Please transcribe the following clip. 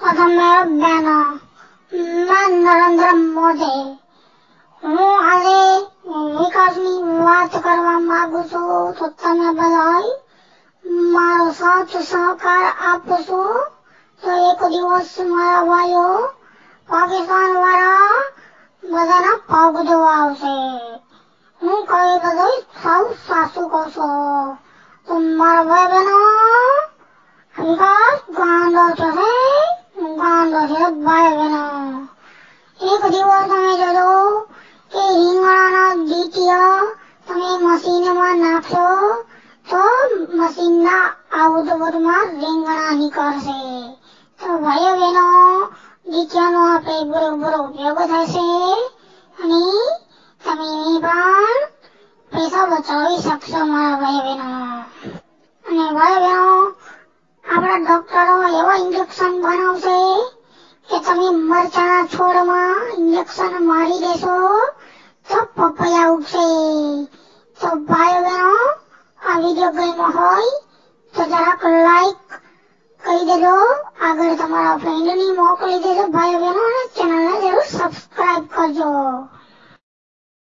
તમે બેનો નરેન્દ્ર મોદી હું આજે વિકાસની વાત કરવા માંગુ છું, તો તમે બધા મારો સાથ સહકાર આપશો? તો એક દિવસ મારા ભાઈઓ પાકિસ્તાન વાળા બધાના પગ ધોવા આવશે હું કહી બધું સૌ સાસુ કહું છું. તો મારા ભાઈ બહેનો વિકાસ ગાંડો ઉપયોગ થશે અને તમે પૈસા બચાવી શકશો મારા ભાઈ બહેનો અને ભાઈ બહેનો આપણા ડોક્ટરો એવા ઇન્જેક્શન બનાવશે તમે મરચાના છોડમાં ઇન્જેક્શન મારી દેશો તો પપૈયા ઉગશે. તો ભાઈઓ બહેનો, આ વીડિયો ગમ્યો હોય તો જરાક લાઈક કરી દેજો. આગળ તમારા ફ્રેન્ડની મોકલી દેજો. ભાઈઓ બહેનો, અને ચેનલને જરૂર સબસ્ક્રાઇબ કરજો.